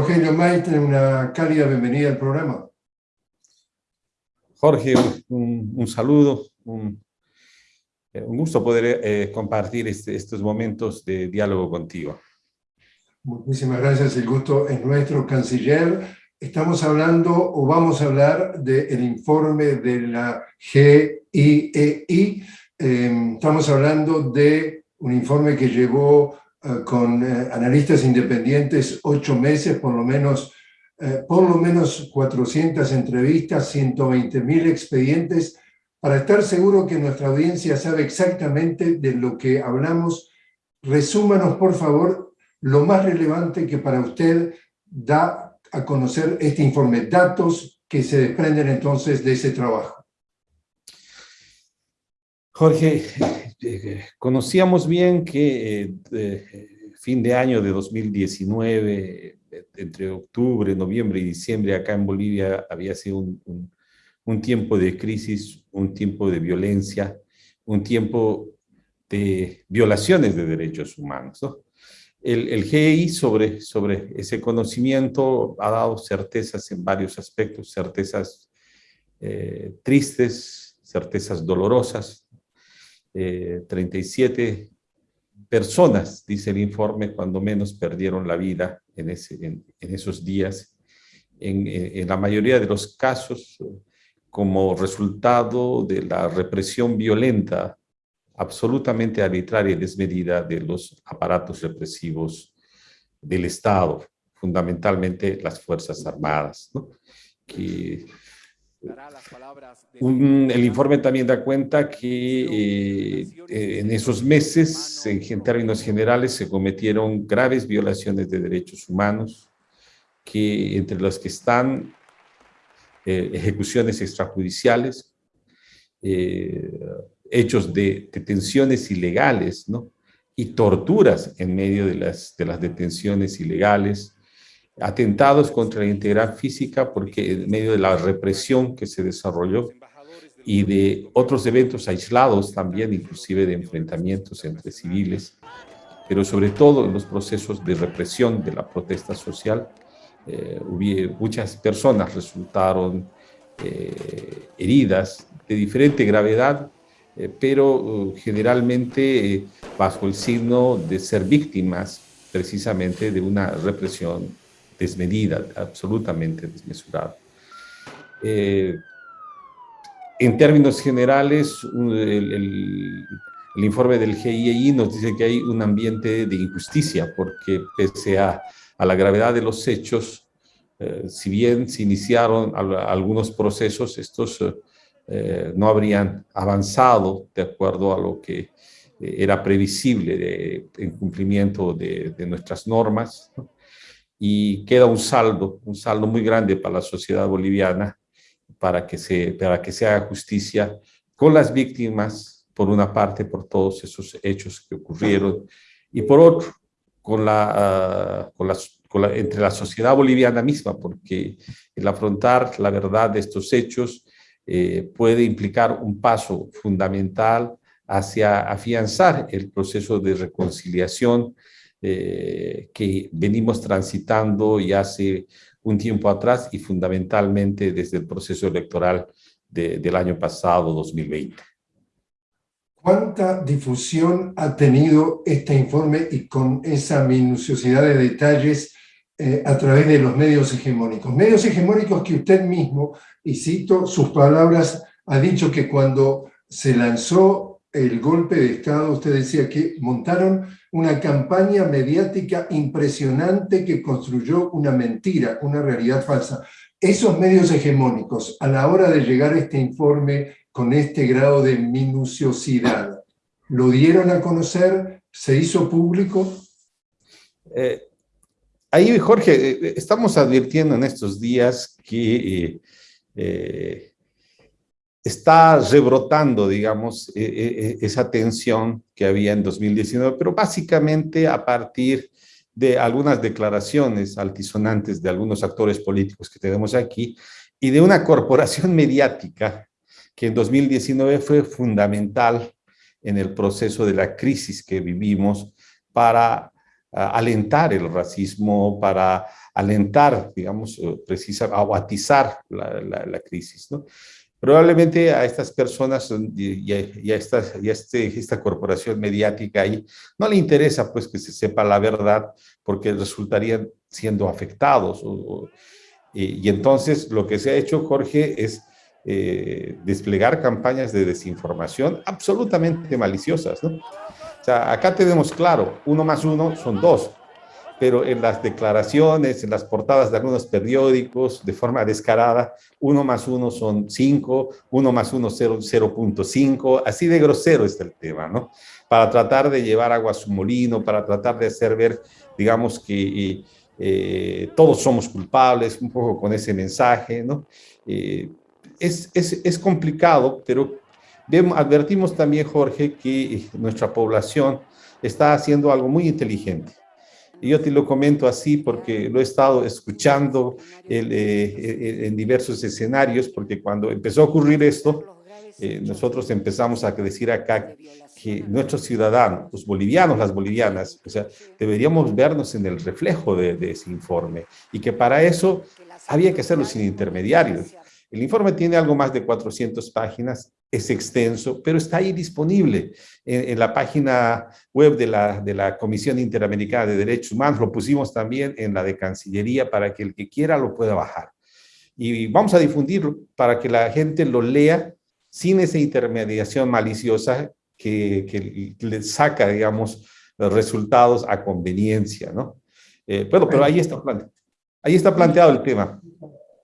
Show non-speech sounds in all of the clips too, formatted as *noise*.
Rogelio Maite, una cálida bienvenida al programa. Jorge, un, saludo, un, gusto poder eh, compartir este, estos momentos de diálogo contigo. Muchísimas gracias, el gusto es nuestro, Canciller. Estamos hablando, o vamos a hablar, del informe de la GIEI. E em, estamos hablando de un informe que llevó eh, con eh, analistas independientes ocho meses, por lo menos eh, por lo menos 400 entrevistas, 120 mil expedientes, para estar seguro que nuestra audiencia sabe exactamente de lo que hablamos. Resúmanos, por favor, lo más relevante que para usted da a conocer este informe, datos que se desprenden entonces de ese trabajo. Jorge, eh, conocíamos bien que eh, fin de año de 2019 entre octubre, noviembre y diciembre acá en Bolivia había sido un, un, tiempo de crisis, un tiempo de violencia, un tiempo de violaciones de derechos humanos. El, el GI sobre, sobre ese conocimiento ha dado certezas en varios aspectos, certezas eh, tristes, certezas dolorosas. 37 eh, personas, dice el informe, cuando menos perdieron la vida en, esos días. En, la mayoría de los casos, como resultado de la represión violenta, absolutamente arbitraria y desmedida de los aparatos represivos del Estado, fundamentalmente las Fuerzas Armadas, que el informe también da cuenta que eh, eh, en esos meses, en, términos generales, se cometieron graves violaciones de derechos humanos, que entre los que están eh, ejecuciones extrajudiciales, hechos de detenciones ilegales, ¿no? y torturas en medio de las, de las detenciones ilegales, atentados contra la integridad física porque en medio de la represión que se desarrolló y de otros eventos aislados también, inclusive de enfrentamientos entre civiles, pero sobre todo en los procesos de represión de la protesta social, eh, muchas personas resultaron eh, heridas de diferente gravedad, eh, pero uh, generalmente bajo el signo de ser víctimas precisamente de una represión desmedida, absolutamente desmesurada. Eh, en términos generales, el, informe del GIEI nos dice que hay un ambiente de injusticia, porque pese a, la gravedad de los hechos, eh, si bien se iniciaron algunos procesos, estos eh, no habrían avanzado de acuerdo a lo que era previsible en cumplimiento de, nuestras normas y queda un saldo, un saldo muy grande para la sociedad boliviana para que se, para que se haga justicia con las víctimas, por una parte, por todos esos hechos que ocurrieron, y por otro, con la, ah, con la, entre la sociedad boliviana misma, porque el afrontar la verdad de estos hechos eh, puede implicar un paso fundamental hacia afianzar el proceso de reconciliación eh, que venimos transitando ya hace un tiempo atrás y fundamentalmente desde el proceso electoral del año pasado, 2020. ¿Cuánta difusión ha tenido este informe y con esa minuciosidad de detalles eh, a través de los medios hegemónicos? Medios hegemónicos que usted mismo, y cito sus palabras, ha dicho que cuando se lanzó el golpe de Estado, usted decía que montaron una campaña mediática impresionante que construyó una mentira, una realidad falsa. Esos medios hegemónicos, a la hora de llegar a este informe con este grado de minuciosidad, ¿lo dieron a conocer? ¿Se hizo público? Eh, ahí, Jorge, eh, estamos advirtiendo en estos días que eh, está rebrotando, digamos, e, e, e, esa tensión que había en 2019, pero básicamente a partir de algunas declaraciones altisonantes de algunos actores políticos que tenemos aquí y de una corporación *laughs* mediática que en 2019 fue fundamental en el proceso de la crisis que vivimos para alentar el racismo, para alentar, digamos, precisa, o la, la, crisis, ¿no? Probablemente a estas personas y, a, esta, y este, esta corporación mediática ahí no le interesa pues que se sepa la verdad porque resultarían siendo afectados. y, entonces lo que se ha hecho, Jorge, es eh, desplegar campañas de desinformación absolutamente maliciosas. ¿no? O sea, acá tenemos claro, uno más uno son dos, pero en las declaraciones, en las portadas de algunos periódicos, de forma descarada, uno más uno son cinco, uno más uno 0.5, así de grosero está el tema, ¿no? Para tratar de llevar agua a su molino, para tratar de hacer ver, digamos, que eh, todos somos culpables, un poco con ese mensaje, ¿no? Eh, es, es, es, complicado, pero vemos, advertimos también, Jorge, que nuestra población está haciendo algo muy inteligente y yo te lo comento así porque lo he estado escuchando eh, eh, en diversos escenarios, porque cuando empezó a ocurrir esto, eh, nosotros empezamos a decir acá que nuestros ciudadanos, los bolivianos, las bolivianas, o sea, deberíamos vernos en el reflejo de, de ese informe y que para eso había que hacerlo sin intermediarios. El informe tiene algo más de 400 páginas, es extenso, pero está ahí disponible en, la página web de la, de la, Comisión Interamericana de Derechos Humanos. Lo pusimos también en la de Cancillería para que el que quiera lo pueda bajar. Y vamos a difundirlo para que la gente lo lea sin esa intermediación maliciosa que, que le saca, digamos, los resultados a conveniencia, ¿no? Eh, bueno, pero ahí está, ahí está planteado el tema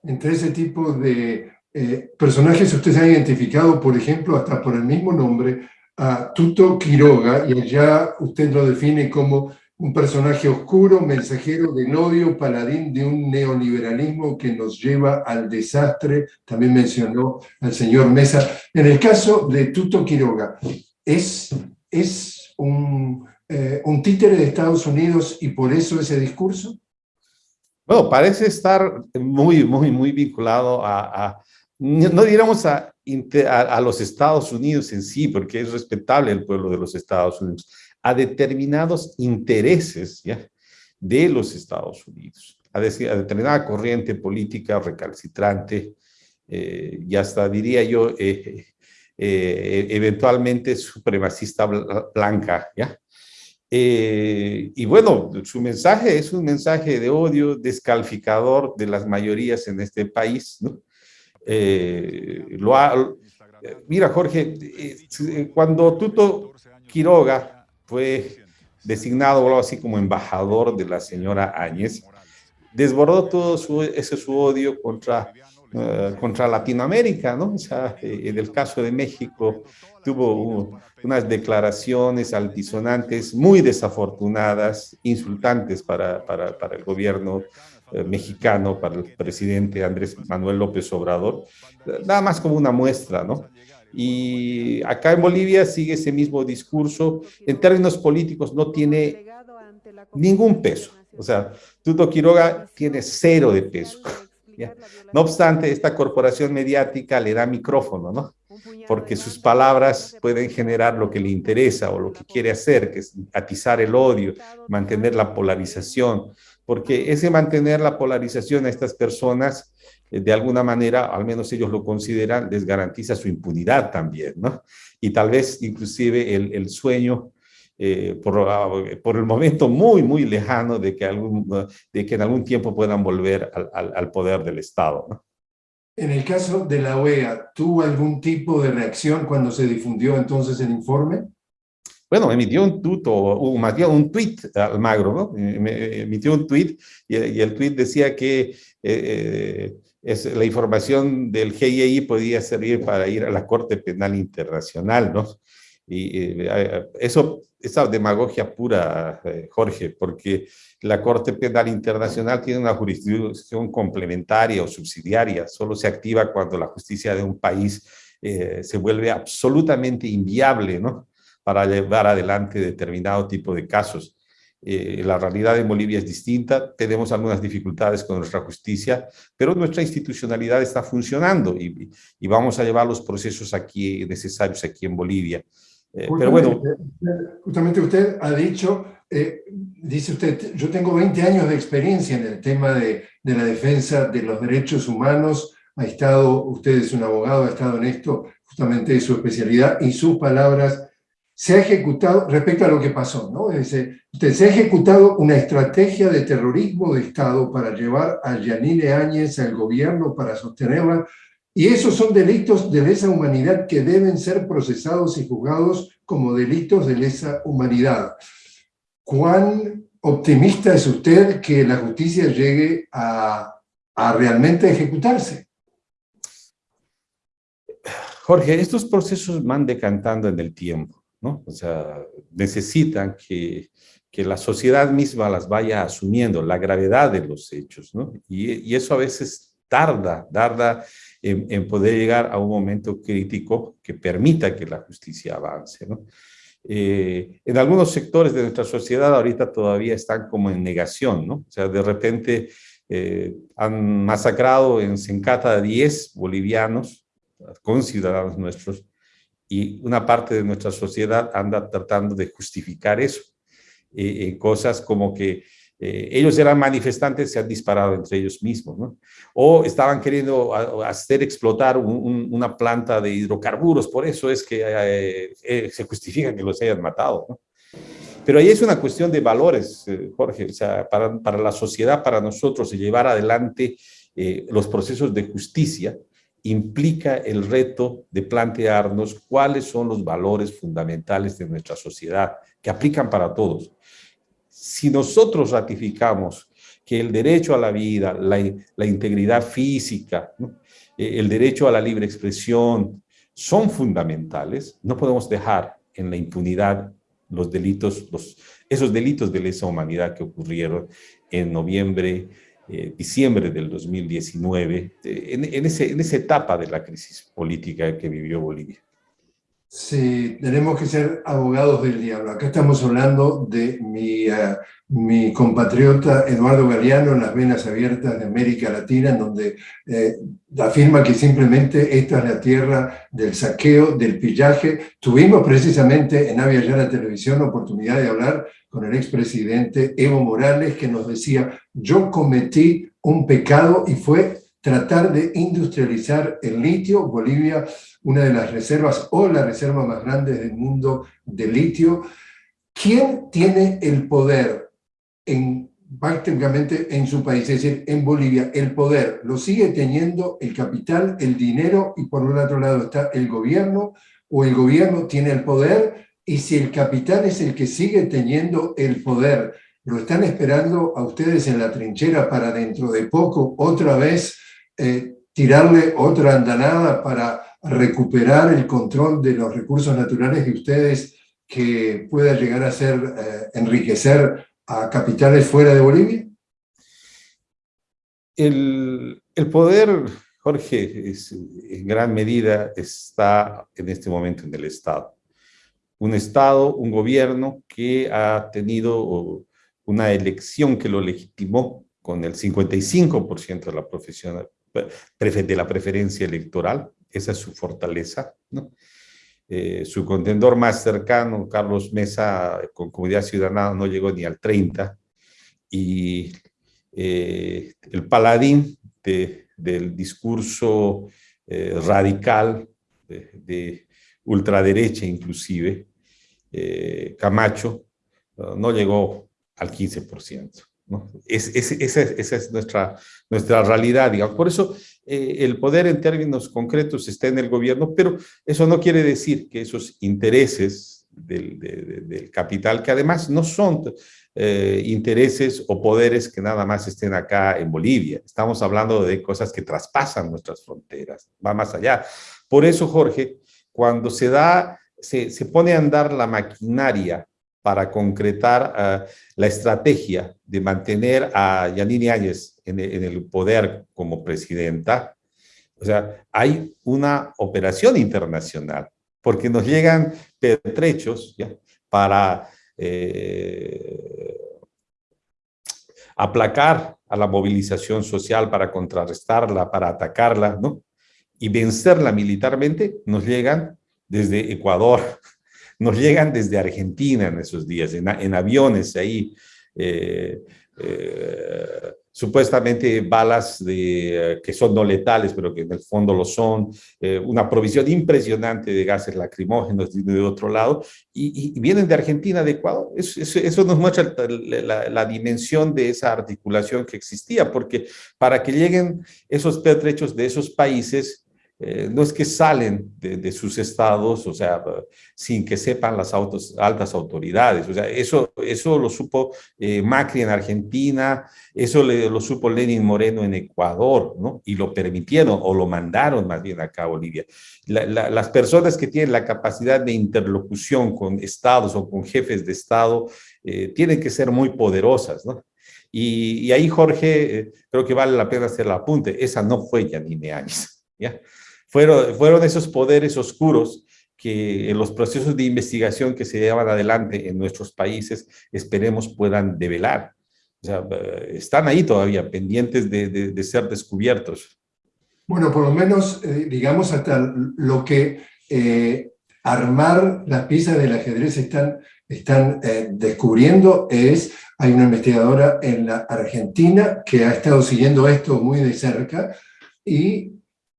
entre ese tipo de eh, personajes ustedes han identificado, por ejemplo, hasta por el mismo nombre, a Tuto Quiroga, y allá usted lo define como un personaje oscuro, mensajero del odio, paladín de un neoliberalismo que nos lleva al desastre, también mencionó al señor Mesa. En el caso de Tuto Quiroga, ¿es, es un, eh, un títere de Estados Unidos y por eso ese discurso? Bueno, parece estar muy, muy, muy vinculado a, no diríamos a, los Estados Unidos en sí, porque es respetable el pueblo de los Estados Unidos, a determinados intereses de los Estados Unidos, a, decir, a determinada corriente política recalcitrante, eh, y hasta diría yo, eh, eh, eventualmente supremacista blanca, ¿ya? Eh, y bueno, su mensaje es un mensaje de odio descalificador de las mayorías en este país. ¿no? Eh, lo mira, Jorge, eh, cuando Tuto Quiroga fue designado así como embajador de la señora Áñez, desbordó todo ese su odio contra eh, contra Latinoamérica, ¿no? O sea, eh, en el caso de México tuvo unas declaraciones altisonantes muy desafortunadas, insultantes para, para, para el gobierno eh, mexicano, para el presidente Andrés Manuel López Obrador, nada más como una muestra, ¿no? Y acá en Bolivia sigue ese mismo discurso, en términos políticos no tiene ningún peso, o sea, Tuto Quiroga tiene cero de peso. No obstante, esta corporación mediática le da micrófono, ¿no? Porque sus palabras pueden generar lo que le interesa o lo que quiere hacer, que es atizar el odio, mantener la polarización, porque ese mantener la polarización a estas personas, eh, de alguna manera, al menos ellos lo consideran, les garantiza su impunidad también, ¿no? Y tal vez inclusive el, el sueño eh, por, por, el momento muy, muy lejano de que, algún, de que en algún tiempo puedan volver al, al, poder del Estado. En el caso de la OEA, ¿tuvo algún tipo de reacción cuando se difundió entonces el informe? Bueno, emitió un tuto, bien un tweet Almagro, ¿no? emitió un tweet y, el tweet decía que eh, eh, es, la información del GIEI podía servir para ir a la Corte Penal Internacional, ¿no? Y eso esa demagogia pura, eh, Jorge, porque la Corte Penal Internacional tiene una jurisdicción complementaria o subsidiaria, solo se activa cuando la justicia de un país eh, se vuelve absolutamente inviable, ¿no? Para llevar adelante determinado tipo de casos. Eh, la realidad en Bolivia es distinta, tenemos algunas dificultades con nuestra justicia, pero nuestra institucionalidad está funcionando y, y vamos a llevar los procesos aquí necesarios aquí en Bolivia. Eh, pero bueno. Justamente usted ha dicho, eh, dice usted, yo tengo 20 años de experiencia en el tema de, de la defensa de los derechos humanos, ha estado, usted es un abogado, ha estado en esto, justamente su especialidad, y sus palabras se ha ejecutado, respecto a lo que pasó, ¿no? usted, se ha ejecutado una estrategia de terrorismo de Estado para llevar a Yanine Áñez al gobierno para sostenerla, y esos son delitos de lesa humanidad que deben ser procesados y juzgados como delitos de lesa humanidad. ¿Cuán optimista es usted que la justicia llegue a, realmente ejecutarse? Jorge, estos procesos van decantando en el tiempo. ¿no? O sea, necesitan que, que, la sociedad misma las vaya asumiendo, la gravedad de los hechos, ¿no? Y eso a veces tarda, tarda en, poder llegar a un momento crítico que permita que la justicia avance, ¿no? Eh, en algunos sectores de nuestra sociedad ahorita todavía están como en negación, ¿no? O sea, de repente eh, han masacrado en Sencata a 10 bolivianos, con ciudadanos nuestros, y una parte de nuestra sociedad anda tratando de justificar eso. Eh, cosas como que eh, ellos eran manifestantes, se han disparado entre ellos mismos, ¿no? O estaban queriendo hacer explotar una planta de hidrocarburos, por eso es que se justifica que los hayan matado, ¿no? Pero ahí es una cuestión de valores, Jorge, o sea, para, para la sociedad, para nosotros, llevar adelante los procesos de justicia, implica el reto de plantearnos cuáles son los valores fundamentales de nuestra sociedad, que aplican para todos. Si nosotros ratificamos que el derecho a la vida, la, integridad física, eh, el derecho a la libre expresión son fundamentales, no podemos dejar en la impunidad los delitos, los, esos delitos de lesa humanidad que ocurrieron en noviembre eh, diciembre del 2019, eh, en, ese, en esa etapa de la crisis política que vivió Bolivia. Sí, tenemos que ser abogados del diablo. Acá estamos hablando de mi, uh, mi compatriota Eduardo Galeano en las venas abiertas de América Latina, en donde eh, afirma que simplemente esta es la tierra del saqueo, del pillaje. Tuvimos precisamente en Avia Yala Televisión la oportunidad de hablar con el expresidente Evo Morales, que nos decía, yo cometí un pecado y fue tratar de industrializar el litio. Bolivia, una de las reservas o la reserva más grande del mundo de litio. ¿Quién tiene el poder en, prácticamente en su país? Es decir, en Bolivia, el poder lo sigue teniendo el capital, el dinero, y por un otro lado está el gobierno, o el gobierno tiene el poder, y si el capital es el que sigue teniendo el poder, lo están esperando a ustedes en la trinchera para dentro de poco otra vez eh, tirarle otra andanada para recuperar el control de los recursos naturales de ustedes que pueda llegar a ser, eh, enriquecer a capitales fuera de Bolivia? El, el poder, Jorge, es, en gran medida está en este momento en el Estado. Un Estado, un gobierno que ha tenido una elección que lo legitimó con el 55% de la de la preferencia electoral, esa es su fortaleza. Eh, su contendor más cercano, Carlos Mesa, con Comunidad Ciudadana, no llegó ni al 30, y eh, el paladín del discurso eh, radical, de, ultraderecha inclusive, Camacho, no llegó al 15%. Es, esa, es nuestra, nuestra realidad, digamos. Por eso eh, el poder en términos concretos está en el gobierno, pero eso no quiere decir que esos intereses del, capital, que además no son eh, intereses o poderes que nada más estén acá en Bolivia. Estamos hablando de cosas que traspasan nuestras fronteras, va más allá. Por eso, Jorge, cuando se da, se, se pone a andar la maquinaria para concretar uh, la estrategia de mantener a Yanine Áñez en, en, el poder como presidenta. O sea, hay una operación internacional, porque nos llegan pertrechos ¿ya? para eh, aplacar a la movilización social, para contrarrestarla, para atacarla, ¿no? Y vencerla militarmente, nos llegan desde Ecuador, nos llegan desde Argentina en esos días, en, aviones ahí, eh, eh, supuestamente balas eh, que son no letales, pero que en el fondo lo son, una provisión impresionante de gases lacrimógenos de, otro lado, y, vienen de Argentina, de Ecuador. Eso, nos muestra la, la, dimensión de esa articulación que existía, porque para que lleguen esos pertrechos de esos países, eh, no es que salen de, sus estados, o sea, sin que sepan las altas autoridades. O sea, eso, eso lo supo eh, Macri en Argentina, eso lo supo Lenin Moreno en Ecuador, ¿no? Y lo permitieron o lo mandaron más bien acá a Bolivia. las personas que tienen la capacidad de interlocución con estados o con jefes de estado eh, tienen que ser muy poderosas, ¿no? Y, ahí, Jorge, creo que vale la pena hacer el apunte. Esa no fue Yanine Áñez, ¿ya? Fueron, fueron esos poderes oscuros que en los procesos de investigación que se llevan adelante en nuestros países esperemos puedan develar. O sea, eh, están ahí todavía pendientes de, de, ser descubiertos. Bueno, por lo menos, eh, digamos, hasta lo que eh, armar las piezas del ajedrez están, están descubriendo es, hay una investigadora en la Argentina que ha estado siguiendo esto muy de cerca y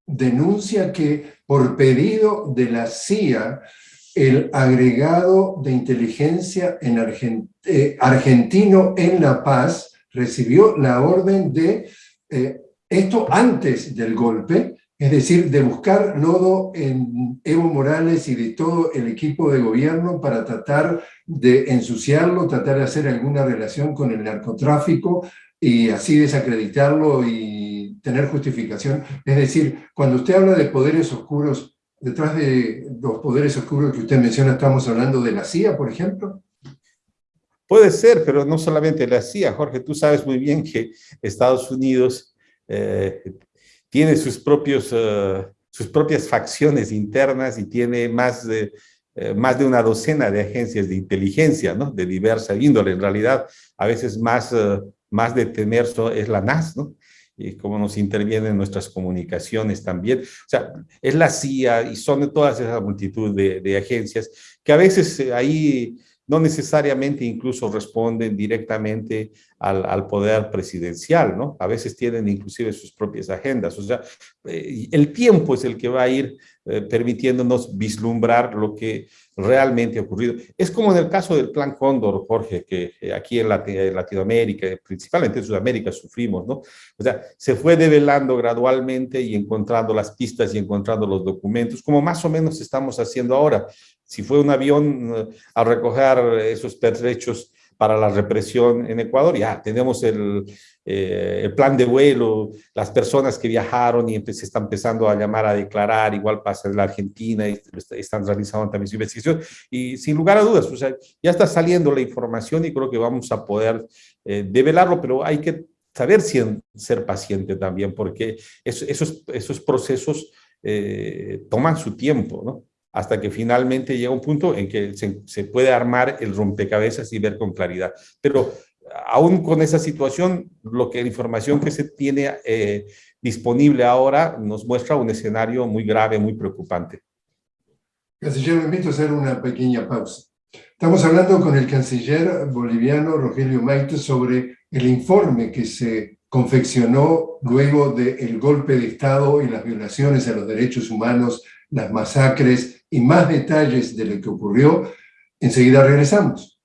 denuncia que por pedido de la CIA, el agregado de inteligencia en eh, argentino en La Paz recibió la orden de, eh, esto antes del golpe, es decir, de buscar lodo en Evo Morales y de todo el equipo de gobierno para tratar de ensuciarlo, tratar de hacer alguna relación con el narcotráfico y así desacreditarlo y tener justificación. Es decir, cuando usted habla de poderes oscuros, detrás de los poderes oscuros que usted menciona, ¿estamos hablando de la CIA, por ejemplo? Puede ser, pero no solamente la CIA, Jorge. Tú sabes muy bien que Estados Unidos eh, tiene sus, propios, eh, sus propias facciones internas y tiene más de, eh, más de una docena de agencias de inteligencia, ¿no? De diversa índole. En realidad, a veces más, más de es la NAS, ¿no? Y cómo nos intervienen nuestras comunicaciones también. O sea, es la CIA y son todas esa multitud de, de agencias que a veces eh, ahí no necesariamente incluso responden directamente al, al, poder presidencial, ¿no? A veces tienen inclusive sus propias agendas. O sea, eh, el tiempo es el que va a ir eh, permitiéndonos vislumbrar lo que realmente ha ocurrido. Es como en el caso del Plan Cóndor, Jorge, que aquí en, Latinoamérica, principalmente en Sudamérica, sufrimos, ¿no? O sea, se fue develando gradualmente y encontrando las pistas y encontrando los documentos, como más o menos estamos haciendo ahora. Si fue un avión eh, a recoger esos pertrechos para la represión en Ecuador, ya tenemos el, eh, el plan de vuelo, las personas que viajaron y se están empezando a llamar a declarar, igual pasa en la Argentina, y están realizando también su investigación, y sin lugar a dudas, o sea, ya está saliendo la información y creo que vamos a poder eh, develarlo, pero hay que saber si, ser paciente también, porque esos, esos procesos eh, toman su tiempo, ¿no? Hasta que finalmente llega un punto en que se, se, puede armar el rompecabezas y ver con claridad. Pero aún con esa situación, lo que la información que se tiene eh, disponible ahora nos muestra un escenario muy grave, muy preocupante. Canciller, me invito a hacer una pequeña pausa. Estamos hablando con el canciller boliviano Rogelio Maite sobre el informe que se confeccionó luego del golpe de Estado y las violaciones a los derechos humanos, las masacres y más detalles de lo que ocurrió. Enseguida regresamos.